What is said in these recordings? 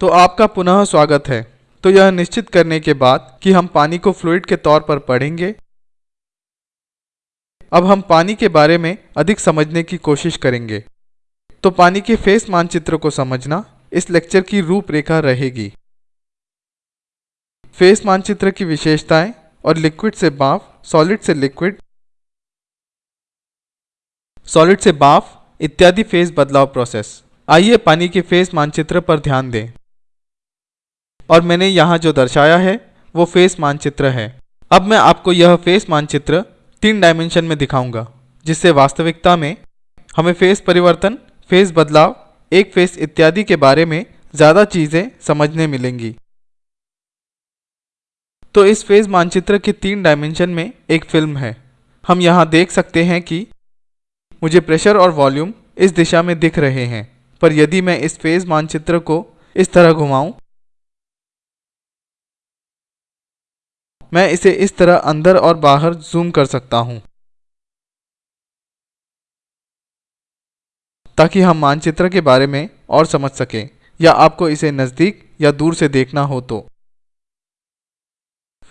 तो आपका पुनः स्वागत है। तो यह निश्चित करने के बाद कि हम पानी को फ्लूइड के तौर पर पढ़ेंगे। अब हम पानी के बारे में अधिक समझने की कोशिश करेंगे। तो पानी के फेस मानचित्र को समझना इस लेक्चर की रूपरेखा रहेगी। फेस मानचित्र की विशेषताएँ और लिक्विड से बाफ सॉलिड से लिक्विड सॉलिड से बाफ इत्यादि फेस बदलाव प्रोसेस आइए पानी के फेस मानचित्र पर ध्यान दें। और मैंने यहाँ जो दर्शाया है, वो फेस मानचित्र है। अब मैं आपको यह फेस मानचित्र तीन डायमेंशन में दिखाऊँगा, जिससे वास्तविकता में हमें फेस परिवर्तन फेस बदलाव, एक फेस इत्यादि के बारे में ज़्यादा चीज़ें समझने मिलेंगी। तो इस फ़ेज़ मानचित्र के तीन डायमेंशन में एक फ़िल्म है। हम यहाँ देख सकते हैं कि मुझे प्रेशर और वॉल्यूम इस दिशा में दिख रहे हैं, पर यदि मैं इस फ़ेज़ मानचित्र को इस तरह घुमाऊं मैं इसे इस तरह अंदर और बाहर जूम कर सकता हूँ। ताकि हम मानचित्र के बारे में और समझ सकें, या आपको इसे नज़दीक या दूर से देखना हो तो।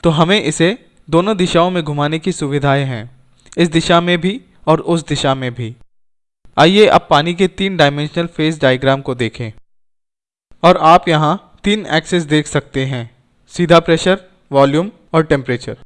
तो हमें इसे दोनों दिशाओं में घुमाने की सुविधाएँ हैं, इस दिशा में भी और उस दिशा में भी। आइए अब पानी के तीन डायमेंशनल फेस डायग्राम को देखें। और आप यहाँ तीन एक्सेस देख सकते हैं। सीधा प्रेशर वॉल्यूम और टेम्परेचर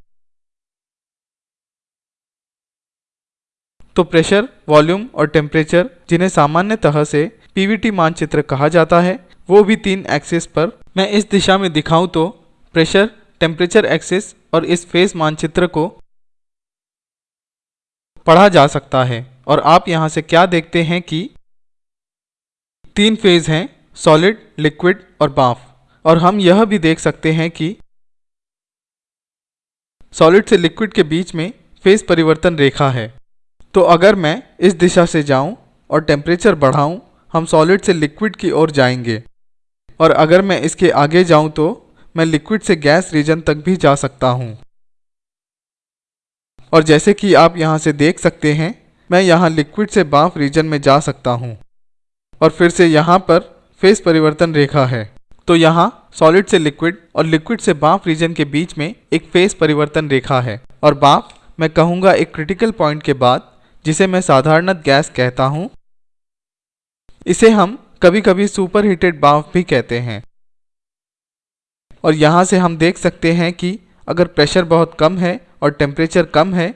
तो प्रेशर वॉल्यूम और टेम्परेचर जिन्हें सामान्यतः से पीवीटी मानचित्र कहा जाता है, वो भी तीन एक्सिस पर. मैं इस दिशा में दिखाऊँ तो प्रेशर टेम्परेचर एक्सिस और इस फेस मानचित्र को पढ़ा जा सकता है. और आप यहाँ से क्या देखते हैं कि तीन फ़ेज़ हैं सॉलिड लिक्विड और बाफ. और हम यह भी देख सकते हैं कि सॉलिड से लिक्विड के बीच में फ़ेज़ परिवर्तन रेखा है। तो अगर मैं इस दिशा से जाऊँ और टेम्परेचर बढ़ाऊं, हम सॉलिड से लिक्विड की ओर जाएँगे। और अगर मैं इसके आगे जाऊँ तो मैं लिक्विड से गैस रीजन तक भी जा सकता हूँ। और जैसे कि आप यहाँ से देख सकते हैं, मैं यहाँ लिक्विड से बाफ रीजन में जा सकता हूँ। और फिर से यहाँ पर फेस परिवर्तन रेखा है। तो यहाँ सॉलिड से लिक्विड और लिक्विड से बाफ रीजन के बीच में एक फेस परिवर्तन रेखा है। और बाफ, मैं कहूँगा एक क्रिटिकल पॉइंट के बाद, जिसे मैं साधारणत गैस कहता हूँ, इसे हम कभी कभी सुपर हीटेड बाफ भी कहते हैं। और यहाँ से हम देख सकते हैं कि अगर प्रेशर बहुत कम है और टेम्परेचर कम है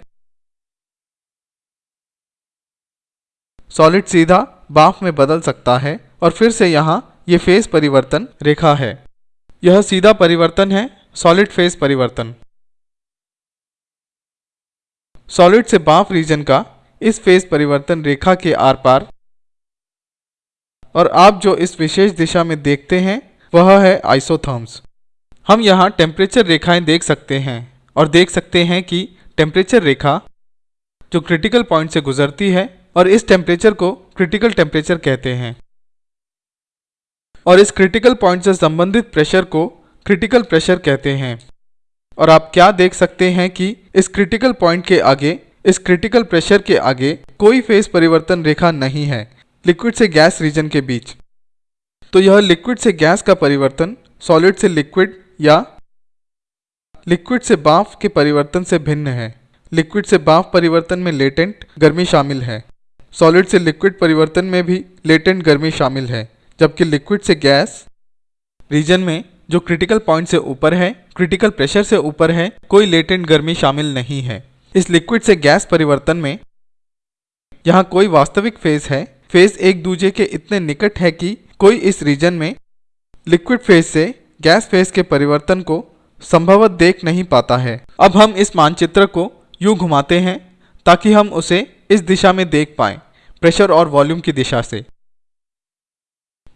सॉलिड सीधा बाफ में बदल सकता है और फिर से यहाँ ये फेस परिवर्तन रेखा है। यह सीधा परिवर्तन है सॉलिड फेस परिवर्तन। सॉलिड से बाफ रीजन का इस फेस परिवर्तन रेखा के आर पार। और आप जो इस विशेष दिशा में देखते हैं, वह है आइसोथर्म्स हम यहाँ टेम्परेचर रेखाएँ देख सकते हैं और देख सकते हैं कि टेम्परेचर रेखा जो क्रिटिकल पॉइंट से गुजरती है और इस टेम्परेचर को क्रिटिकल टेम्परेचर कहते हैं। और इस क्रिटिकल पॉइंट से संबंधित प्रेशर को क्रिटिकल प्रेशर कहते हैं। और आप क्या देख सकते हैं कि इस क्रिटिकल पॉइंट के आगे, इस क्रिटिकल प्रेशर के आगे कोई फेस परिवर्तन रेखा नहीं है लिक्विड से गैस रीजन के बीच। तो यह लिक्विड से गैस का परिवर्तन सॉलिड से लिक्विड या लिक्विड से बाफ के परिवर्तन से भिन्न है। लिक्विड से बाफ परिवर्तन में लेटेंट गर्मी शामिल है। सॉलिड से लिक्विड परिवर्तन में भी लेटेंट गर्मी शामिल है। जबकि लिक्विड से गैस रीजन में जो क्रिटिकल पॉइंट से ऊपर है क्रिटिकल प्रेशर से ऊपर है, कोई लेटेंट गर्मी शामिल नहीं है। इस लिक्विड से गैस परिवर्तन में यहाँ कोई वास्तविक फ़ेज़ है। फ़ेज़ एक दूसरे के इतने निकट है कि कोई इस रीजन में लिक्विड फ़ेज़ से गैस फ़ेज़ के परिवर्तन को संभवत देख नहीं पाता है। अब हम इस मानचित्र को यूँ घुमाते हैं ताकि हम उसे इस दिशा में देख पाएँ प्रेशर और वॉल्यूम की दिशा से।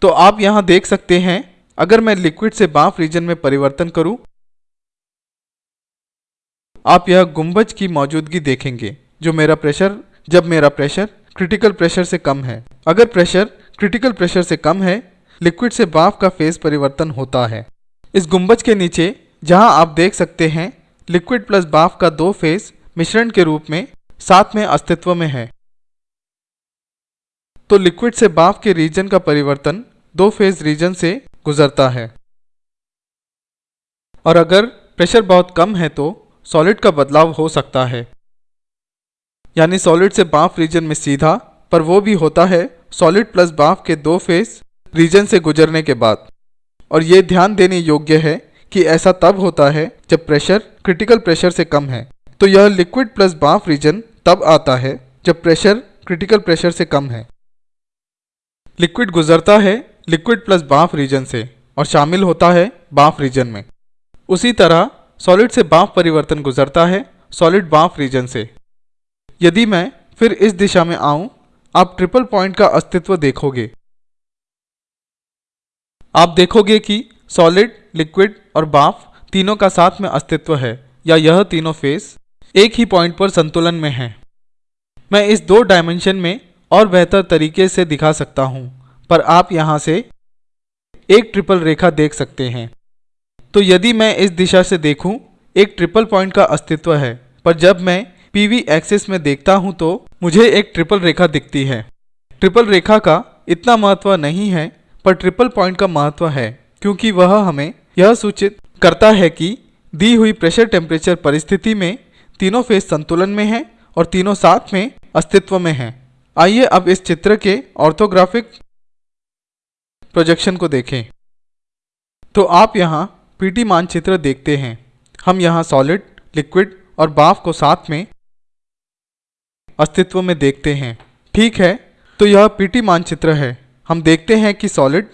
तो आप यहाँ देख सकते हैं, अगर मैं लिक्विड से बाफ रीजन में परिवर्तन करूँ, आप यह गुंबज की मौजूदगी देखेंगे, जो मेरा प्रेशर जब मेरा प्रेशर क्रिटिकल प्रेशर से कम है। अगर प्रेशर क्रिटिकल प्रेशर से कम है लिक्विड से बाफ का फ़ेज़ परिवर्तन होता है। इस गुंबज के नीचे, जहाँ आप देख सकते हैं लिक्विड प्लस बाफ का दो फ़ेज़ मिश्रण के रूप में साथ में अस्तित्व में है। तो लिक्विड से बाफ के रीजन का परिवर्तन दो फ़ेज़ रीजन से गुजरता है। और अगर प्रेशर बहुत कम है तो सॉलिड का बदलाव हो सकता है। यानी सॉलिड से बाफ रीजन में सीधा, पर वो भी होता है सॉलिड प्लस बाफ के दो फ़ेज़ रीजन से गुजरने के बाद। और ये ध्यान देने योग्य है कि ऐसा तब होता है जब प्रेशर क्रिटिकल प्रेशर से कम है। तो यह लिक्विड प्लस बाफ रीजन तब आता है जब प्रेशर क्रिटिकल प्रेशर से कम है। लिक्विड गुजरता है, लिक्विड प्लस बाफ रीजन से, और शामिल होता है बाफ रीजन में। उसी तरह, सॉलिड से बाफ परिवर्तन गुजरता है, सॉलिड बाफ रीजन से। यदि मैं फिर इस दिशा में आऊँ, आप ट्रिपल पॉइंट का अस्तित्व देखोगे। आप देखोगे कि सॉलिड, लिक्विड और बाफ तीनों का साथ में अस्तित्व है, या यह तीनों फेस एक ही पॉइंट पर संतुलन में हैं। मैं इस दो डायमेंशन में और बेहतर तरीके से दिखा सकता हूँ। पर आप यहाँ से एक ट्रिपल रेखा देख सकते हैं। तो यदि मैं इस दिशा से देखूँ, एक ट्रिपल पॉइंट का अस्तित्व है। पर जब मैं पीवी एक्सिस में देखता हूँ तो मुझे एक ट्रिपल रेखा दिखती है। ट्रिपल रेखा का इतना महत्व नहीं है, पर ट्रिपल पॉइंट का महत्व है, क्योंकि वह हमें यह सूचित करता है कि दी हुई प्रेशर टेम्परेचर परिस्थिति में तीनों फेस संतुलन में हैं और तीनों साथ में अस्तित्व में हैं। आइए अब इस चित्र के ऑर्थोग्राफिक प्रोजेक्शन को देखें। तो आप यहाँ पीटी मानचित्र देखते हैं। हम यहाँ सॉलिड लिक्विड और बाफ को साथ में अस्तित्व में देखते हैं। ठीक है? तो यह पीटी मानचित्र है। हम देखते हैं कि सॉलिड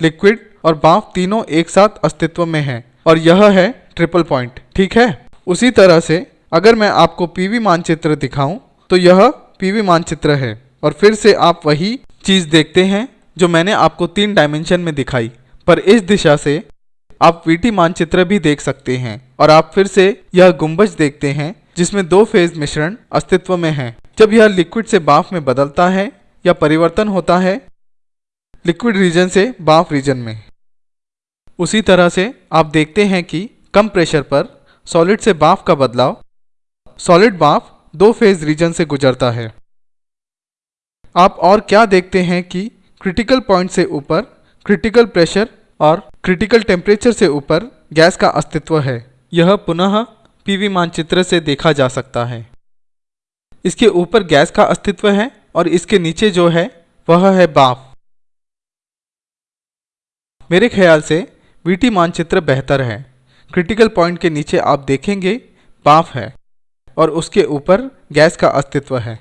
लिक्विड और बाफ तीनों एक साथ अस्तित्व में हैं और यह है ट्रिपल पॉइंट ठीक है? उसी तरह से अगर मैं आपको पीवी मानचित्र दिखाऊँ तो यह पीवी मानचित्र है। और फिर से आप वही चीज़ देखते हैं जो मैंने आपको तीन डायमेंशन में दिखाई। पर इस दिशा से आप वीटी मानचित्र भी देख सकते हैं। और आप फिर से यह गुंबज देखते हैं, जिसमें दो फ़ेज़ मिश्रण अस्तित्व में है। जब यह लिक्विड से बाफ में बदलता है या परिवर्तन होता है लिक्विड रीजन से बाफ रीजन में। उसी तरह से आप देखते हैं कि कम प्रेशर पर सॉलिड से बाफ का बदलाव सॉलिड बाफ दो फ़ेज़ रीजन से गुजरता है। आप और क्या देखते हैं कि क्रिटिकल पॉइंट से ऊपर क्रिटिकल प्रेशर और क्रिटिकल टेम्परेचर से ऊपर गैस का अस्तित्व है। यह पुनः पीवी मानचित्र से देखा जा सकता है। इसके ऊपर गैस का अस्तित्व है और इसके नीचे जो है, वह है बाफ। मेरे ख्याल से वीटी मानचित्र बेहतर है। क्रिटिकल पॉइंट के नीचे आप देखेंगे बाफ है। और उसके ऊपर गैस का अस्तित्व है।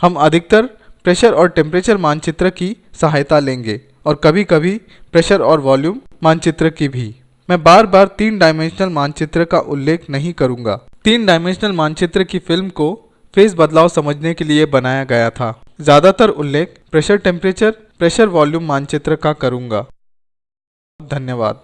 हम अधिकतर प्रेशर और टेम्परेचर मानचित्र की सहायता लेंगे और कभी कभी प्रेशर और वॉल्यूम मानचित्र की भी। मैं बार बार तीन डायमेंशनल मानचित्र का उल्लेख नहीं करूँगा। तीन डायमेंशनल मानचित्र की फ़िल्म को फ़ेज़ बदलाव समझने के लिए बनाया गया था। ज़्यादातर उल्लेख प्रेशर टेम्परेचर, प्रेशर वॉल्यूम मानचित्र का करूँगा। धन्यवाद।